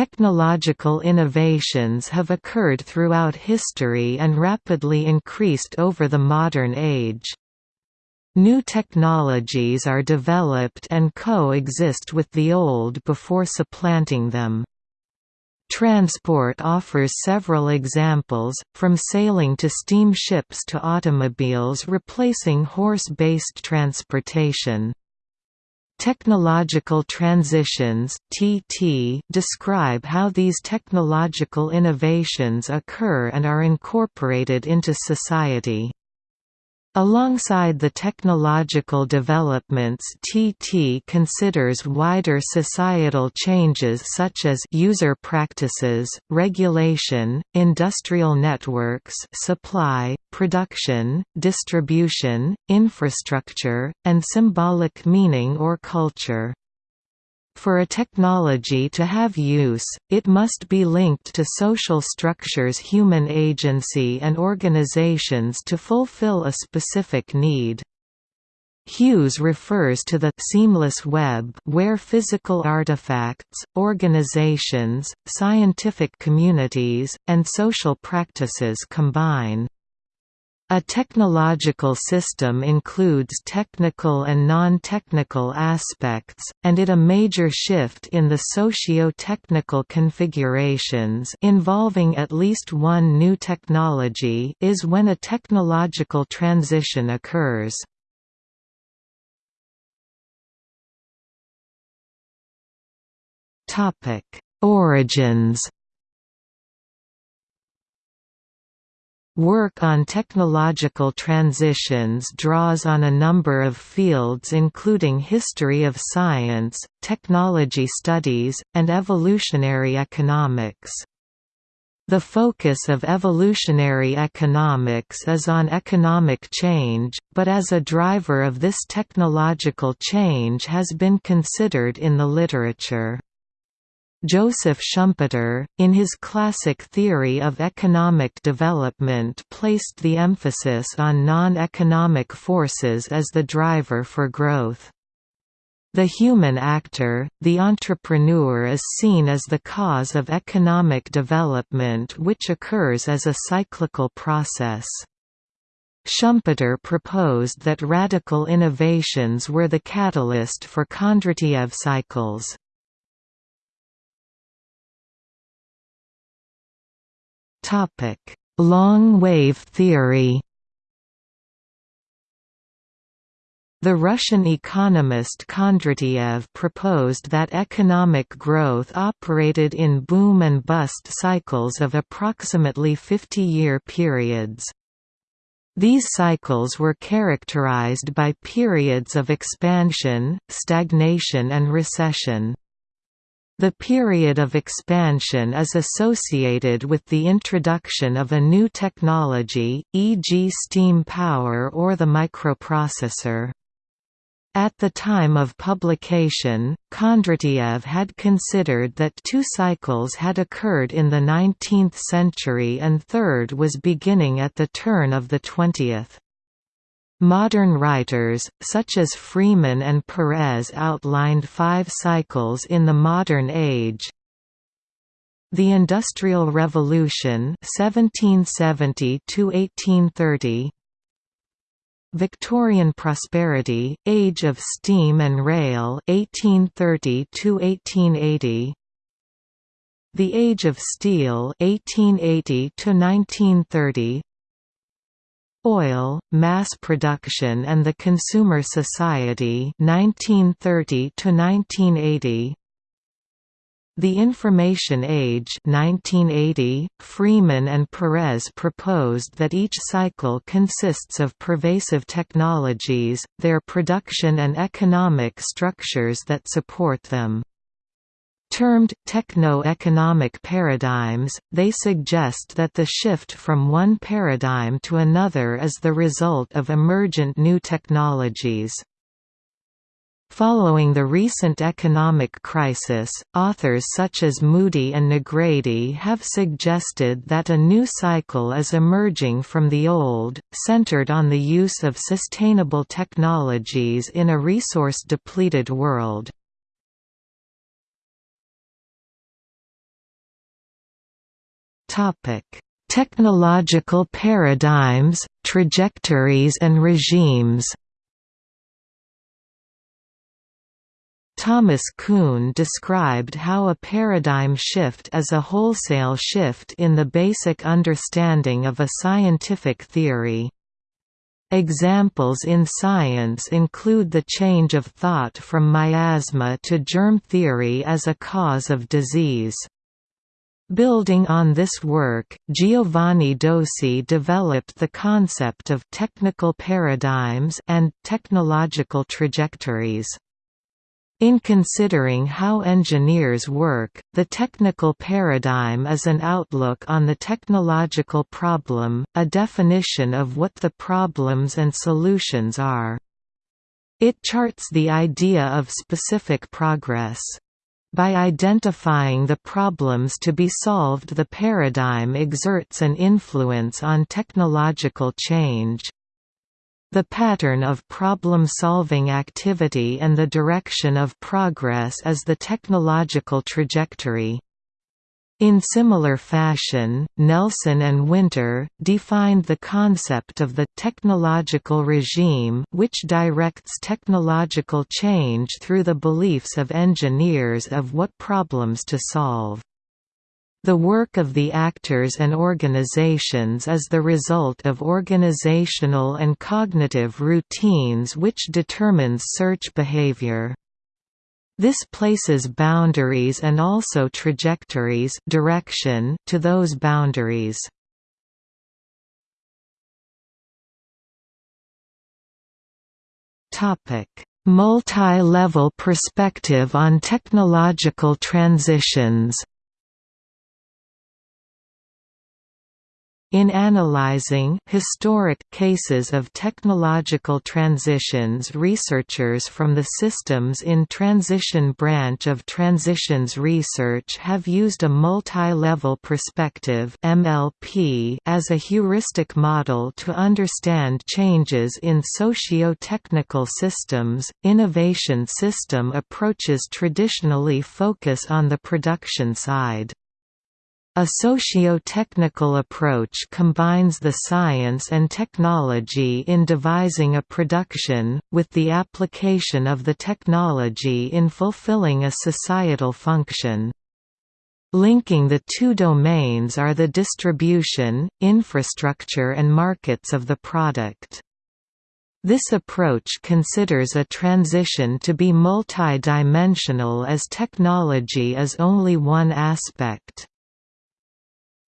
Technological innovations have occurred throughout history and rapidly increased over the modern age. New technologies are developed and coexist with the old before supplanting them. Transport offers several examples, from sailing to steamships to automobiles replacing horse-based transportation. Technological transitions (TT) describe how these technological innovations occur and are incorporated into society. Alongside the technological developments TT considers wider societal changes such as user practices, regulation, industrial networks supply, production, distribution, infrastructure, and symbolic meaning or culture. For a technology to have use, it must be linked to social structures human agency and organizations to fulfill a specific need. Hughes refers to the «seamless web» where physical artifacts, organizations, scientific communities, and social practices combine. A technological system includes technical and non-technical aspects, and it a major shift in the socio-technical configurations involving at least one new technology is when a technological transition occurs. Origins Work on technological transitions draws on a number of fields including history of science, technology studies, and evolutionary economics. The focus of evolutionary economics is on economic change, but as a driver of this technological change has been considered in the literature. Joseph Schumpeter, in his classic theory of economic development placed the emphasis on non-economic forces as the driver for growth. The human actor, the entrepreneur is seen as the cause of economic development which occurs as a cyclical process. Schumpeter proposed that radical innovations were the catalyst for Kondratiev cycles. Long-wave theory The Russian economist Kondratiev proposed that economic growth operated in boom and bust cycles of approximately 50-year periods. These cycles were characterized by periods of expansion, stagnation and recession. The period of expansion is associated with the introduction of a new technology, e.g. steam power or the microprocessor. At the time of publication, Kondratiev had considered that two cycles had occurred in the 19th century and third was beginning at the turn of the 20th. Modern writers, such as Freeman and Perez outlined five cycles in the modern age. The Industrial Revolution 1770 1830 Victorian prosperity, age of steam and rail 1830 1880 The Age of Steel 1880 1930 Oil, Mass Production and the Consumer Society 1930 1980 The Information Age 1980 Freeman and Perez proposed that each cycle consists of pervasive technologies, their production and economic structures that support them. Termed techno-economic paradigms, they suggest that the shift from one paradigm to another is the result of emergent new technologies. Following the recent economic crisis, authors such as Moody and Nogrady have suggested that a new cycle is emerging from the old, centered on the use of sustainable technologies in a resource-depleted world. Technological paradigms, trajectories and regimes Thomas Kuhn described how a paradigm shift is a wholesale shift in the basic understanding of a scientific theory. Examples in science include the change of thought from miasma to germ theory as a cause of disease. Building on this work, Giovanni Dosi developed the concept of technical paradigms and technological trajectories. In considering how engineers work, the technical paradigm is an outlook on the technological problem, a definition of what the problems and solutions are. It charts the idea of specific progress. By identifying the problems to be solved the paradigm exerts an influence on technological change. The pattern of problem-solving activity and the direction of progress is the technological trajectory. In similar fashion, Nelson and Winter, defined the concept of the technological regime which directs technological change through the beliefs of engineers of what problems to solve. The work of the actors and organizations is the result of organizational and cognitive routines which determines search behavior. This places boundaries and also trajectories direction to those boundaries. Multi-level perspective on technological transitions In analyzing historic cases of technological transitions researchers from the Systems in Transition branch of Transitions Research have used a multi-level perspective MLP as a heuristic model to understand changes in socio-technical systems. Innovation system approaches traditionally focus on the production side. A socio-technical approach combines the science and technology in devising a production, with the application of the technology in fulfilling a societal function. Linking the two domains are the distribution, infrastructure and markets of the product. This approach considers a transition to be multi-dimensional as technology is only one aspect.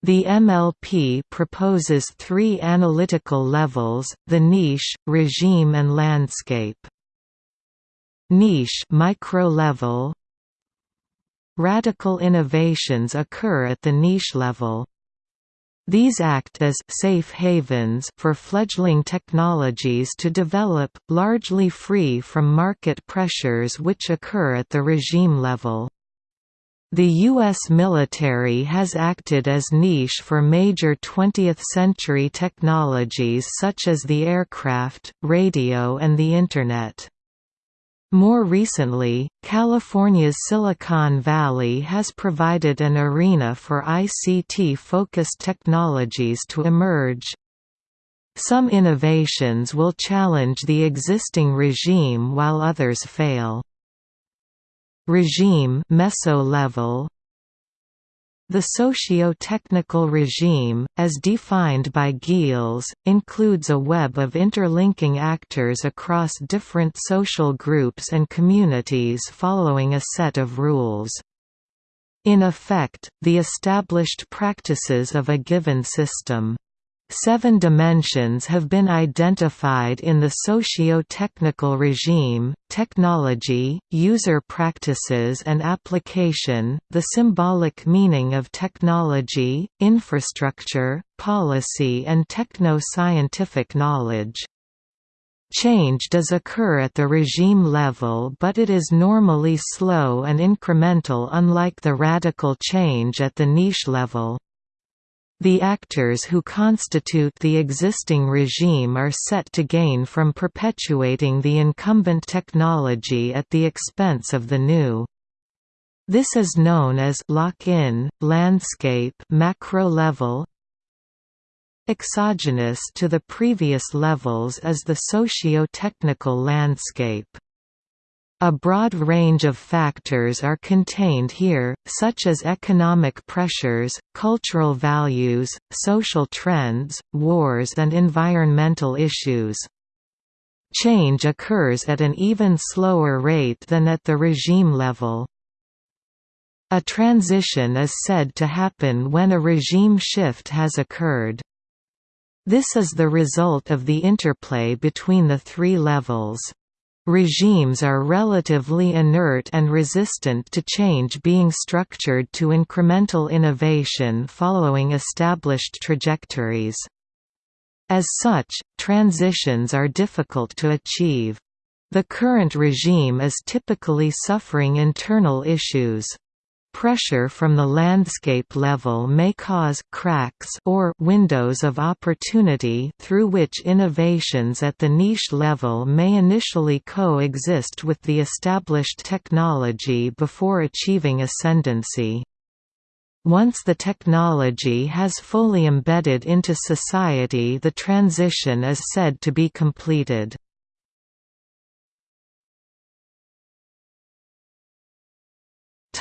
The MLP proposes three analytical levels, the niche, regime and landscape. Niche micro-level Radical innovations occur at the niche level. These act as safe havens for fledgling technologies to develop, largely free from market pressures which occur at the regime level. The U.S. military has acted as niche for major 20th-century technologies such as the aircraft, radio and the Internet. More recently, California's Silicon Valley has provided an arena for ICT-focused technologies to emerge. Some innovations will challenge the existing regime while others fail. Regime meso-level the socio-technical regime, as defined by Geels, includes a web of interlinking actors across different social groups and communities following a set of rules. In effect, the established practices of a given system. Seven dimensions have been identified in the socio-technical regime, technology, user practices and application, the symbolic meaning of technology, infrastructure, policy and techno-scientific knowledge. Change does occur at the regime level but it is normally slow and incremental unlike the radical change at the niche level. The actors who constitute the existing regime are set to gain from perpetuating the incumbent technology at the expense of the new. This is known as lock-in, landscape macro level, Exogenous to the previous levels is the socio-technical landscape. A broad range of factors are contained here, such as economic pressures, cultural values, social trends, wars and environmental issues. Change occurs at an even slower rate than at the regime level. A transition is said to happen when a regime shift has occurred. This is the result of the interplay between the three levels. Regimes are relatively inert and resistant to change being structured to incremental innovation following established trajectories. As such, transitions are difficult to achieve. The current regime is typically suffering internal issues. Pressure from the landscape level may cause cracks or windows of opportunity through which innovations at the niche level may initially coexist with the established technology before achieving ascendancy. Once the technology has fully embedded into society the transition is said to be completed.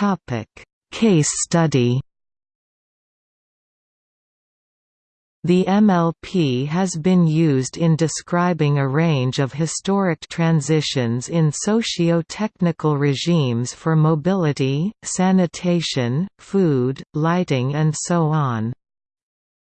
Topic: Case study. The MLP has been used in describing a range of historic transitions in socio-technical regimes for mobility, sanitation, food, lighting and so on.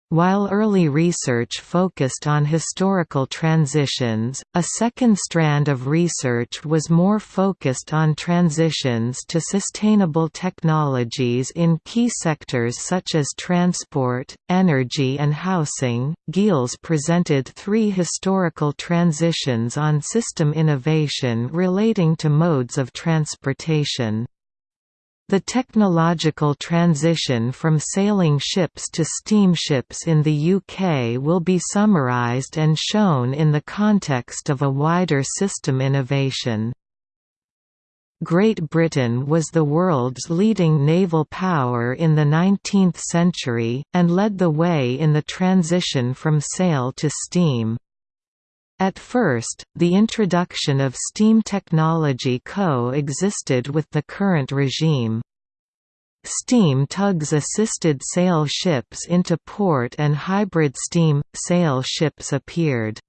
While early research focused on historical transitions, a second strand of research was more focused on transitions to sustainable technologies in key sectors such as transport, energy, and housing. Geels presented three historical transitions on system innovation relating to modes of transportation. The technological transition from sailing ships to steamships in the UK will be summarised and shown in the context of a wider system innovation. Great Britain was the world's leading naval power in the 19th century, and led the way in the transition from sail to steam. At first, the introduction of steam technology co-existed with the current regime. Steam tugs assisted sail ships into port and hybrid steam, sail ships appeared.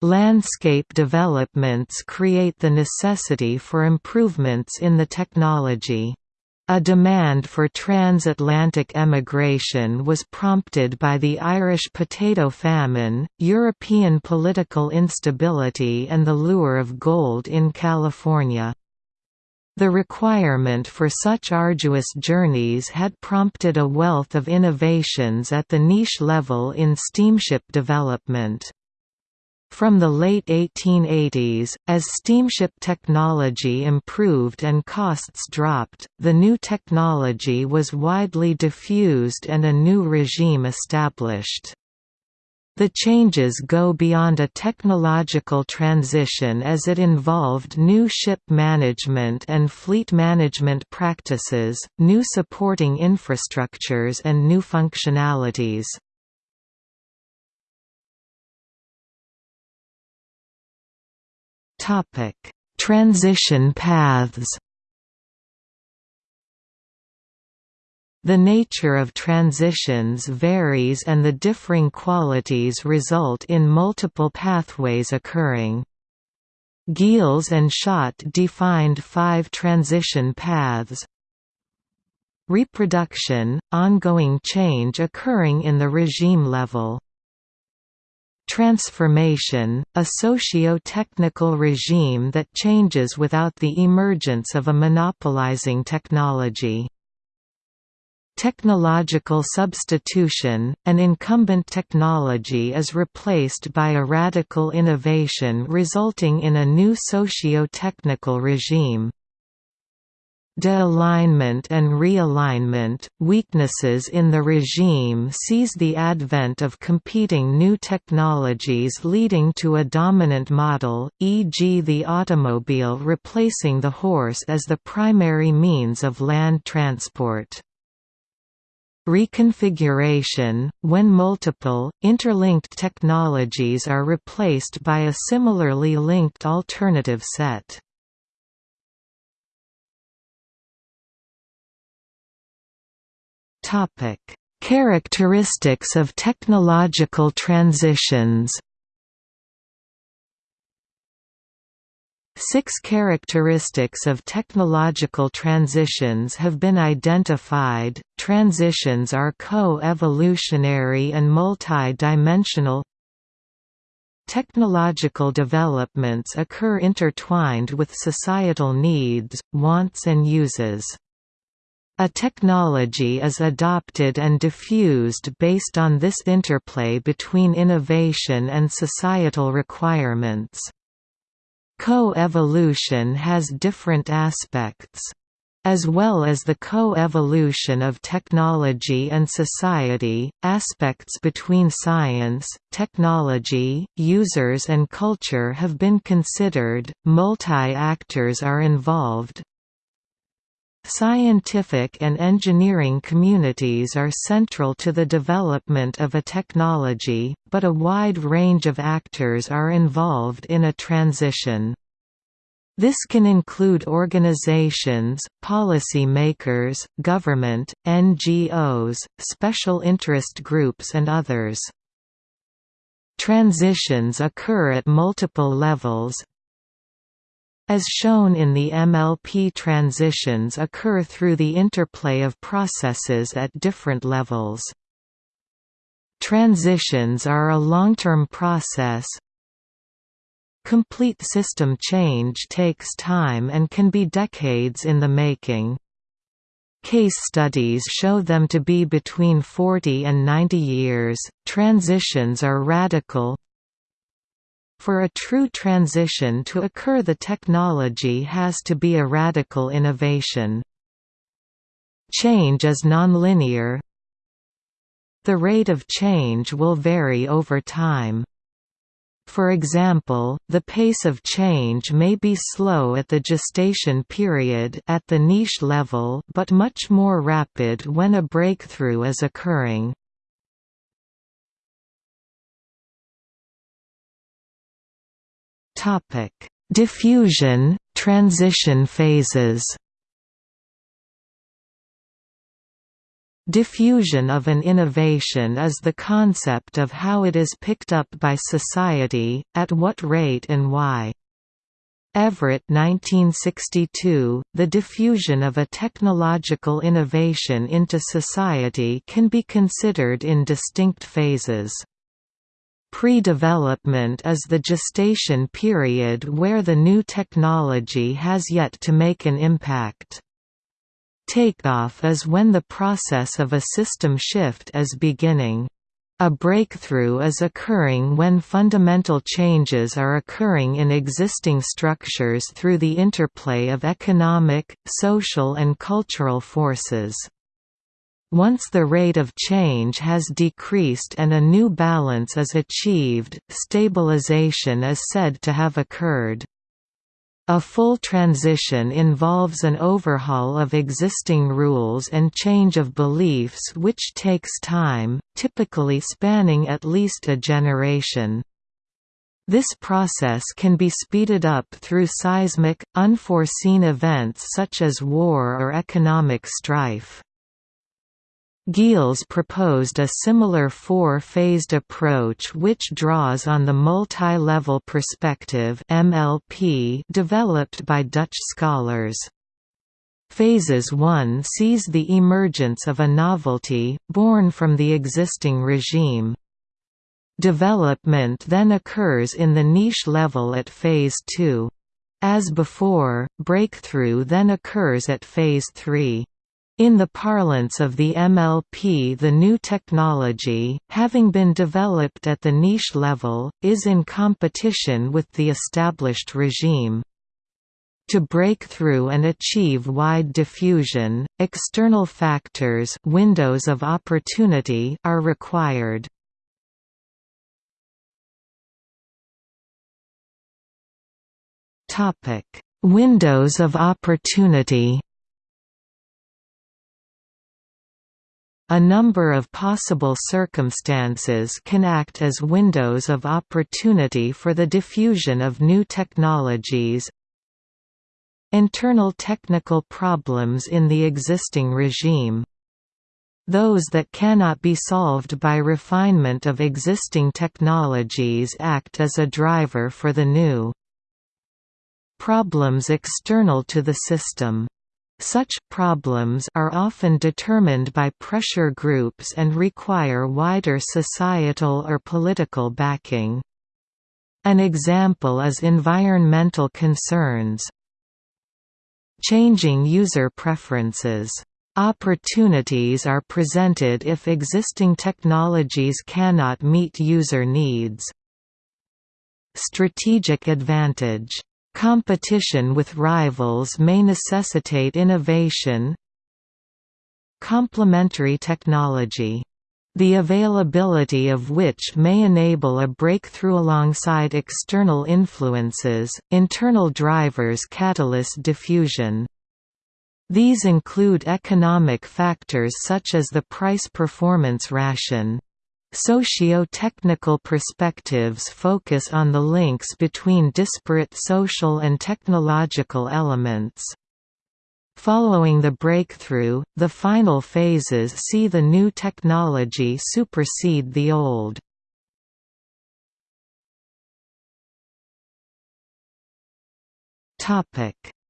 Landscape developments create the necessity for improvements in the technology. A demand for transatlantic emigration was prompted by the Irish potato famine, European political instability and the lure of gold in California. The requirement for such arduous journeys had prompted a wealth of innovations at the niche level in steamship development. From the late 1880s, as steamship technology improved and costs dropped, the new technology was widely diffused and a new regime established. The changes go beyond a technological transition as it involved new ship management and fleet management practices, new supporting infrastructures and new functionalities. Topic: Transition paths. The nature of transitions varies and the differing qualities result in multiple pathways occurring. Geels and Schot defined five transition paths. Reproduction – ongoing change occurring in the regime level Transformation, a socio-technical regime that changes without the emergence of a monopolizing technology. Technological substitution, an incumbent technology is replaced by a radical innovation resulting in a new socio-technical regime. De-alignment and realignment, weaknesses in the regime sees the advent of competing new technologies leading to a dominant model, e.g. the automobile replacing the horse as the primary means of land transport reconfiguration, when multiple, interlinked technologies are replaced by a similarly linked alternative set. Characteristics of technological transitions Six characteristics of technological transitions have been identified. Transitions are co-evolutionary and multi-dimensional. Technological developments occur intertwined with societal needs, wants and uses. A technology is adopted and diffused based on this interplay between innovation and societal requirements. Co-evolution has different aspects. As well as the co-evolution of technology and society, aspects between science, technology, users and culture have been considered, multi-actors are involved, Scientific and engineering communities are central to the development of a technology, but a wide range of actors are involved in a transition. This can include organizations, policy makers, government, NGOs, special interest groups and others. Transitions occur at multiple levels, as shown in the MLP transitions occur through the interplay of processes at different levels. Transitions are a long-term process. Complete system change takes time and can be decades in the making. Case studies show them to be between 40 and 90 years. Transitions are radical, for a true transition to occur the technology has to be a radical innovation. Change is nonlinear. The rate of change will vary over time. For example, the pace of change may be slow at the gestation period at the niche level but much more rapid when a breakthrough is occurring. Topic: Diffusion, transition phases. Diffusion of an innovation is the concept of how it is picked up by society, at what rate and why. Everett 1962, the diffusion of a technological innovation into society can be considered in distinct phases. Pre-development is the gestation period where the new technology has yet to make an impact. Takeoff is when the process of a system shift is beginning. A breakthrough is occurring when fundamental changes are occurring in existing structures through the interplay of economic, social and cultural forces. Once the rate of change has decreased and a new balance is achieved, stabilization is said to have occurred. A full transition involves an overhaul of existing rules and change of beliefs which takes time, typically spanning at least a generation. This process can be speeded up through seismic, unforeseen events such as war or economic strife. Geels proposed a similar four-phased approach which draws on the multi-level perspective MLP developed by Dutch scholars. Phases 1 sees the emergence of a novelty, born from the existing regime. Development then occurs in the niche level at Phase 2. As before, breakthrough then occurs at Phase 3. In the parlance of the MLP the new technology, having been developed at the niche level, is in competition with the established regime. To break through and achieve wide diffusion, external factors windows of opportunity are required. Windows of opportunity. A number of possible circumstances can act as windows of opportunity for the diffusion of new technologies, Internal technical problems in the existing regime those that cannot be solved by refinement of existing technologies act as a driver for the new problems external to the system. Such problems are often determined by pressure groups and require wider societal or political backing. An example is environmental concerns, Changing user preferences. Opportunities are presented if existing technologies cannot meet user needs. Strategic advantage. Competition with rivals may necessitate innovation. Complementary technology the availability of which may enable a breakthrough alongside external influences, internal drivers catalyst diffusion. These include economic factors such as the price-performance ration. Socio-technical perspectives focus on the links between disparate social and technological elements. Following the breakthrough, the final phases see the new technology supersede the old.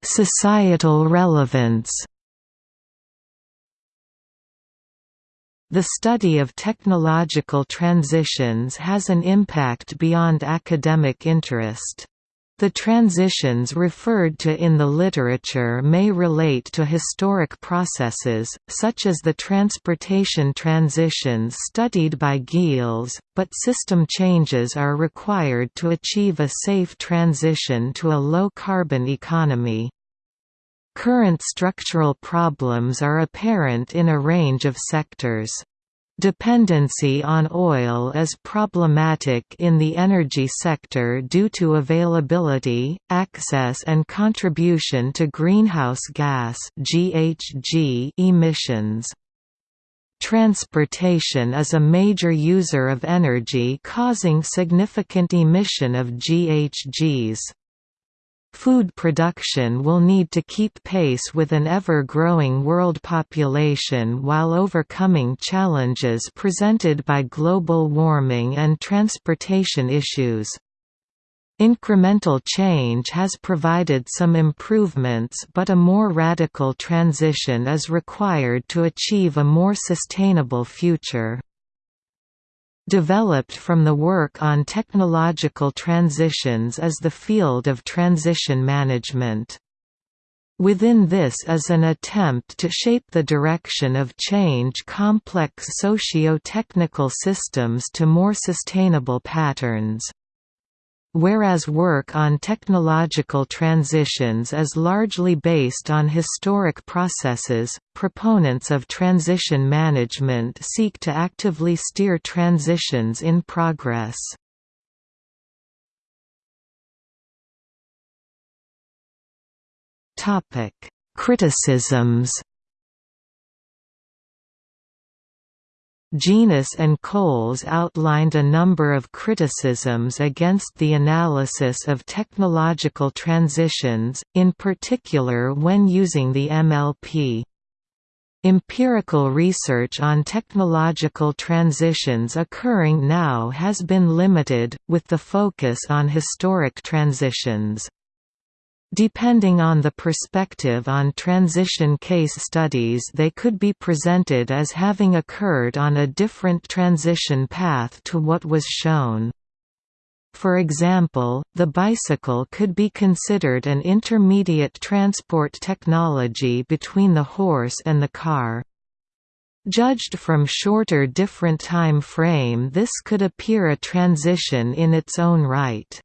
Societal relevance The study of technological transitions has an impact beyond academic interest. The transitions referred to in the literature may relate to historic processes, such as the transportation transitions studied by Geels, but system changes are required to achieve a safe transition to a low-carbon economy. Current structural problems are apparent in a range of sectors. Dependency on oil is problematic in the energy sector due to availability, access and contribution to greenhouse gas emissions. Transportation is a major user of energy causing significant emission of GHGs. Food production will need to keep pace with an ever-growing world population while overcoming challenges presented by global warming and transportation issues. Incremental change has provided some improvements but a more radical transition is required to achieve a more sustainable future developed from the work on technological transitions is the field of transition management. Within this is an attempt to shape the direction of change complex socio-technical systems to more sustainable patterns. Whereas work on technological transitions is largely based on historic processes, proponents of transition management seek to actively steer transitions in progress. Criticisms Genus and Coles outlined a number of criticisms against the analysis of technological transitions, in particular when using the MLP. Empirical research on technological transitions occurring now has been limited, with the focus on historic transitions. Depending on the perspective on transition case studies they could be presented as having occurred on a different transition path to what was shown. For example, the bicycle could be considered an intermediate transport technology between the horse and the car. Judged from shorter different time frame this could appear a transition in its own right.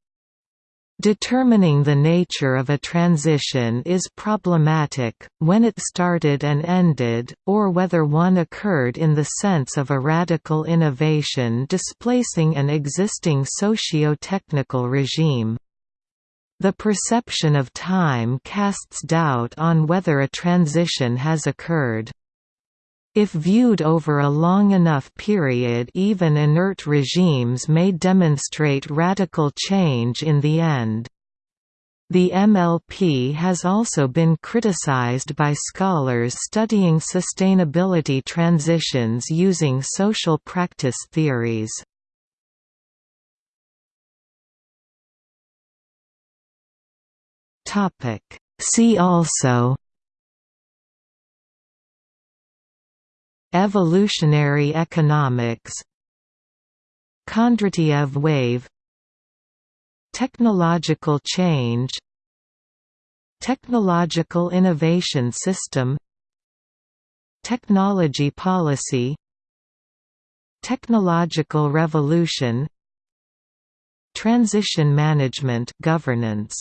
Determining the nature of a transition is problematic, when it started and ended, or whether one occurred in the sense of a radical innovation displacing an existing socio-technical regime. The perception of time casts doubt on whether a transition has occurred. If viewed over a long enough period even inert regimes may demonstrate radical change in the end. The MLP has also been criticized by scholars studying sustainability transitions using social practice theories. See also Evolutionary economics. Kondratiev wave. Technological change. Technological innovation system. Technology policy. Technological revolution. Transition management governance